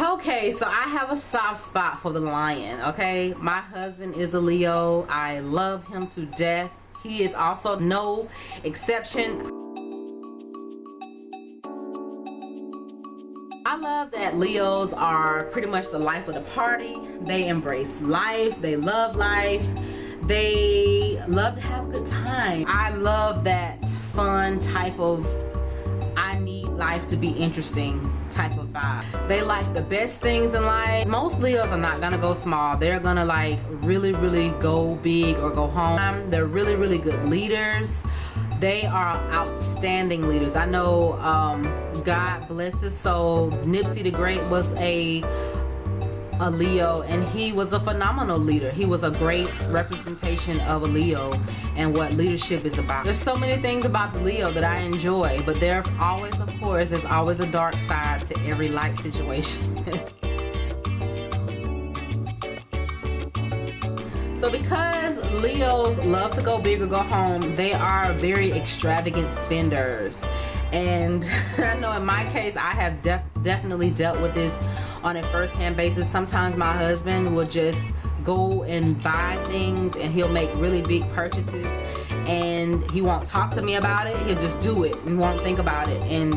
okay so i have a soft spot for the lion okay my husband is a leo i love him to death he is also no exception I love that Leos are pretty much the life of the party. They embrace life. They love life. They love to have a good time. I love that fun type of I need life to be interesting type of vibe. They like the best things in life. Most Leos are not gonna go small. They're gonna like really, really go big or go home. They're really, really good leaders. They are outstanding leaders. I know um, God bless his soul. Nipsey the Great was a a Leo and he was a phenomenal leader. He was a great representation of a Leo and what leadership is about. There's so many things about the Leo that I enjoy, but there always, of course, there's always a dark side to every light situation. so because Leos love to go big or go home, they are very extravagant spenders. And I know in my case, I have def definitely dealt with this on a first-hand basis. Sometimes my husband will just go and buy things and he'll make really big purchases and he won't talk to me about it. He'll just do it and won't think about it. And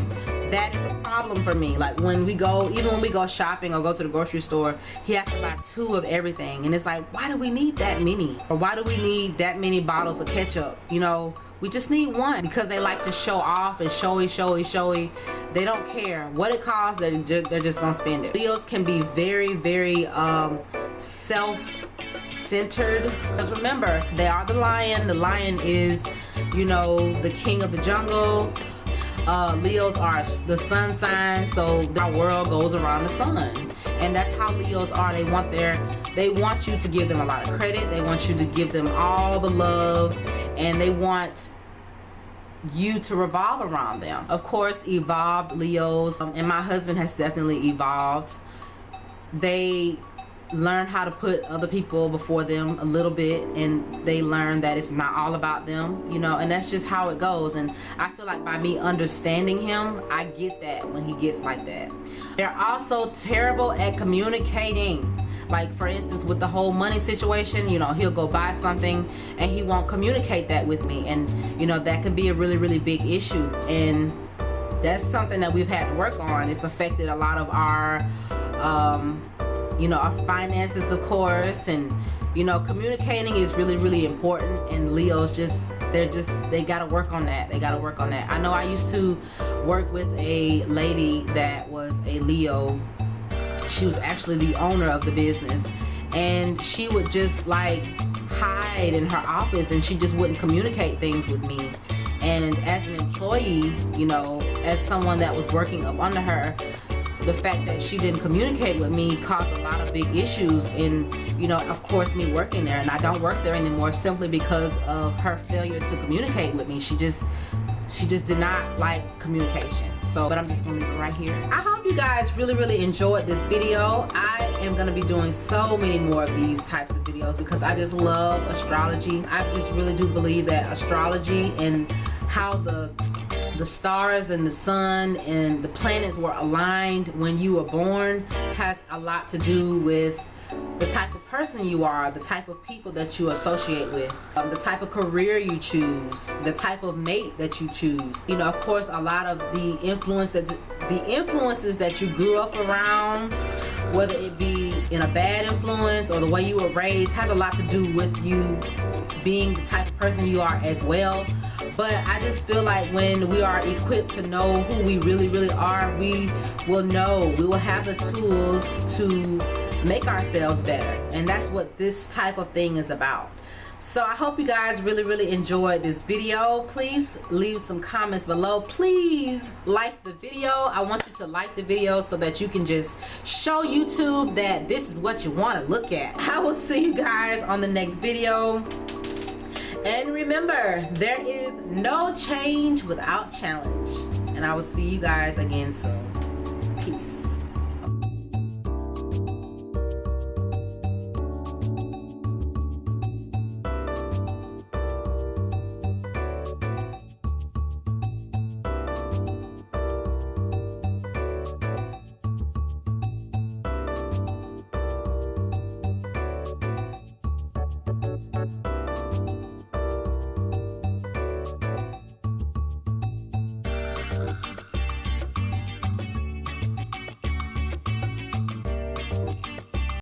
that is a problem for me. Like when we go, even when we go shopping or go to the grocery store, he has to buy two of everything. And it's like, why do we need that many? Or why do we need that many bottles of ketchup? You know, we just need one because they like to show off and showy, showy, showy. They don't care what it costs. They're, they're just gonna spend it. Leos can be very, very um, self-centered. Because remember, they are the lion. The lion is, you know, the king of the jungle. Uh, Leos are the sun sign, so our world goes around the sun. And that's how Leos are. They want their they want you to give them a lot of credit. They want you to give them all the love. And they want you to revolve around them. Of course evolved leos. Um, and my husband has definitely evolved. They learn how to put other people before them a little bit and they learn that it's not all about them you know and that's just how it goes. And I feel like by me understanding him I get that when he gets like that. They're also terrible at communicating. Like for instance with the whole money situation you know he'll go buy something and he won't communicate that with me. And you know that can be a really really big issue. And that's something that we've had to work on. It's affected a lot of our um, you know our finances of course and you know communicating is really really important and Leo's just they're just they got to work on that. They got to work on that. I know I used to work with a lady that was a Leo. She was actually the owner of the business and she would just like hide in her office and she just wouldn't communicate things with me. And as an employee you know as someone that was working up under her the fact that she didn't communicate with me caused a lot of big issues in you know of course me working there. And I don't work there anymore simply because of her failure to communicate with me. She just she just did not like communication. So but i'm just gonna leave it right here. I hope you guys really really enjoyed this video. I am gonna be doing so many more of these types of videos because i just love astrology. I just really do believe that astrology and how the the stars and the sun and the planets were aligned when you were born has a lot to do with the type of person you are, the type of people that you associate with, um, the type of career you choose, the type of mate that you choose. You know, of course, a lot of the influence that the influences that you grew up around, whether it be in a bad influence or the way you were raised, has a lot to do with you being the type of person you are as well. But I just feel like when we are equipped to know who we really, really are, we will know, we will have the tools to make ourselves better. And that's what this type of thing is about. So I hope you guys really really enjoyed this video. Please leave some comments below. Please like the video. I want you to like the video so that you can just show YouTube that this is what you want to look at. I will see you guys on the next video and remember there is no change without challenge. And I will see you guys again soon